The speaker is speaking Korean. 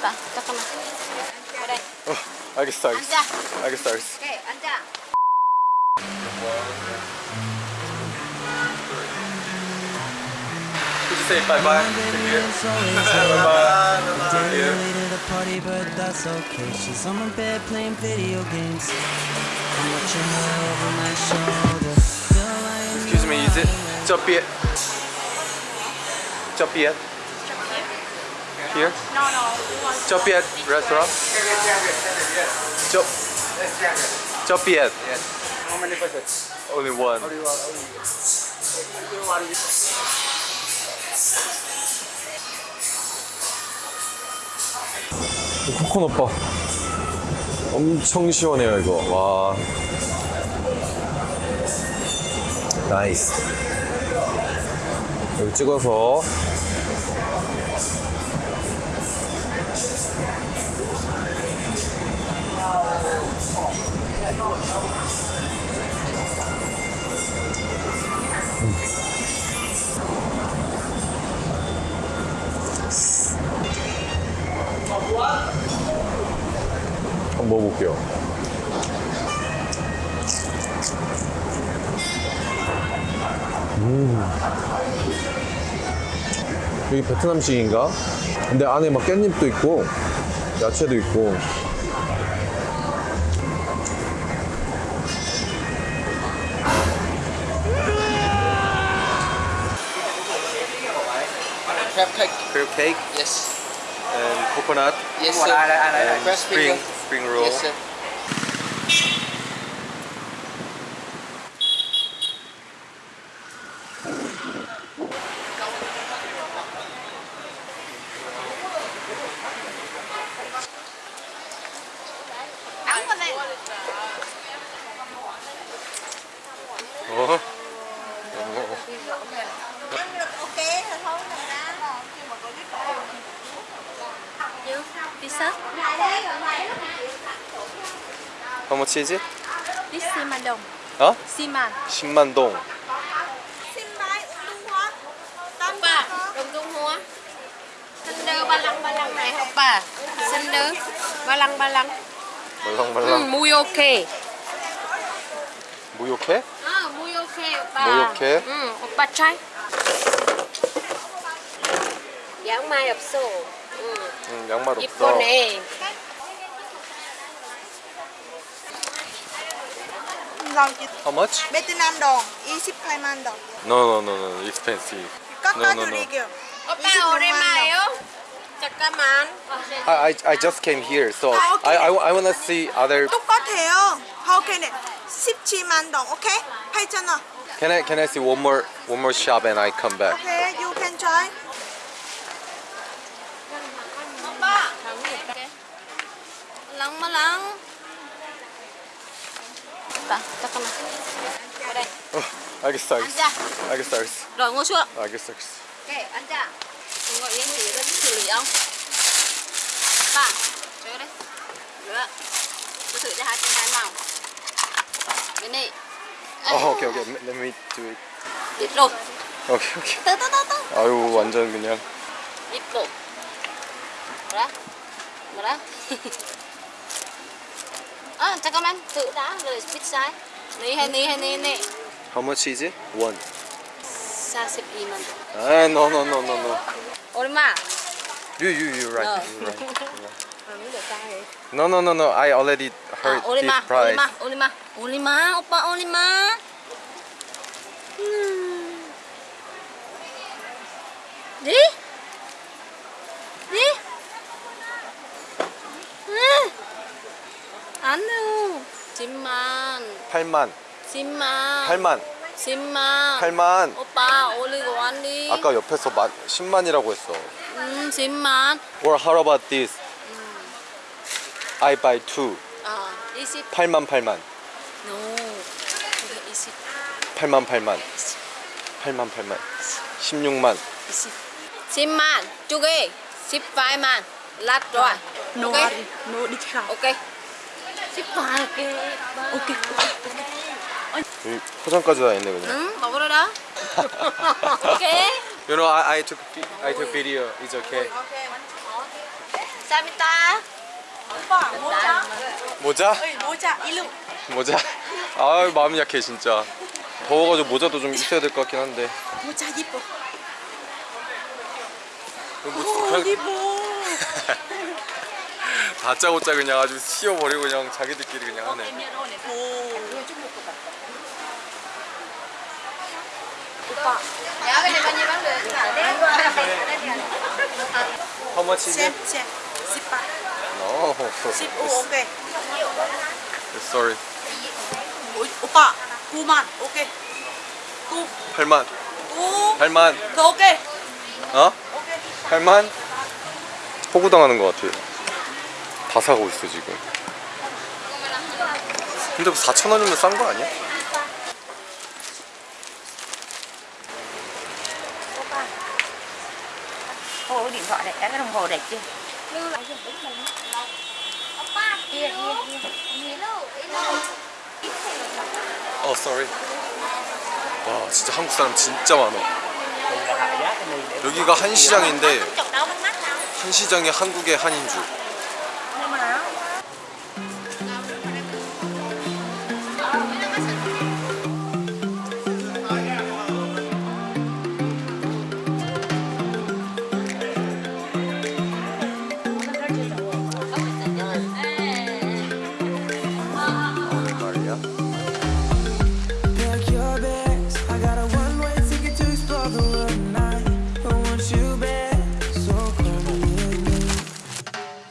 됐다. 잠깐만. 그래. 어, 알겠어 알겠어 앉아. 알겠어 알겠어 오케이, 앉아. Could you say bye bye? bye bye. Day late at a party, but that's okay. She's on my bed playing video games. I'm watching her over my shoulder. Still lying Excuse me, is it Chopiet? Chopiet? Here? No, no. Chopiet restaurant? Chop. Chopiet. How many packets? Only one. 코코넛 바 엄청 시원해요 이거 와 나이스 여기 찍어서 한번 먹어볼게요 음. 여기 베트남식인가? 근데 안에 막 깻잎도 있고 야채도 있고 Crab cake. crab cake Yes. and coconut Yes, sir. and Crab spring finger. spring roll Yes, sir. sắc How much is it? This Simandong. Hả? Siman Simandong. Oppa, đồng Trung Hoa Sinh đơ ba lăng ba lăng này Oppa Sinh đơ. Ba lăng ba lăng. Ba lăng ba lăng. Ừ, ok. Muy ok? À, muy ok Oppa Muy ok. Ừ, Oppa chai. Giảng dạ, mai ập sổ. Ừ, 응, 양말 없어 이쁘네. How much? 베트남 동 28만 동. No, no, no, no, expensive 깎아드릴게요. 오빠 오랜만이에요? 잠깐만. I, I, I just came here, so 아, 오케이. I, I, I wanna see other. 똑같아요. How can it? 17만 동. 오케이? 8천 원. Can I, can I see one more, one more shop and I come back? 오 오빠 잠깐만. 그래. 어, 알겠어, 알겠어, 앉아. 알겠어, 알겠어, Rồi ngồi xuống. 알겠어, 알겠어. Ok, 앉아. Ngồi yên thì rất xử lý ông. Ba, chơi đây. Rửa. Tôi thử cho hai trên hai màu. Bên này. 어, 오케이, 오케이, let me do it. Rồi. 오케이, 오케이. Từ từ từ từ. 아유, 완전 그냥. Rồi. Đó. Đó. 아, 잠깐만. tự đã rồi biết sai. Ní hay ní hay ní ní. How much is it? One. 42만. 아, no, no, no, no, no. 얼마? You, you, you right. No. You right. you right. 아무 데 싸해. No, no, no, no. I already heard 아, 올리마, this price. 올리마, 올리마, 올리마, 오빠 올리마. 음. 네? 네? 안 돼요. 10만, 8만, 10만, 8만, 10만. 8만. 오빠 올리고 왔니? 아까 옆에서 만, 10만이라고 했어. 음, 10만. Or how about this? I buy two. 아, 20. 8만 8만. No. 그게 20. 8만 8만. 8만 8만. 16만. 20. 10만. 두 개. 18만. lát rồi. No, ok. no discount. ok. 18개. 오케이. 여기 포장까지 다 있네 그냥. 응, 먹으러 다. ok. You know, I, I took I took video. It's okay. 감사합니다. 오빠 모자. 모자? 모자 일로. 모자? 아 마음이 약해 진짜 더워가지고 모자도 좀 있어야 될 것 같긴 한데 모자 이뻐. 뭐, 오 이뻐. 다짜고짜 그냥 아주 씌워버리고 그냥 자기들끼리 그냥 하네 오. Dạ cái này bao nhiêu bán được? How much is 쌤 it? 쌤. 십바. No 십오 오케이. Sorry 오, 오빠 9만 오케이. 9 8만 9 8만 더 오케이. 어? 오케이. 8만? 호구당하는 것 같아 다 사고 있어 지금. 근데 뭐 4,000원이면 싼 거 아니야? Cô điện thoại này, cái đồng hồ đẹp chưa? 어 sorry. 와 진짜 한국 사람 진짜 많아. 여기가 한 시장인데 한 시장이 한국의 한인 줄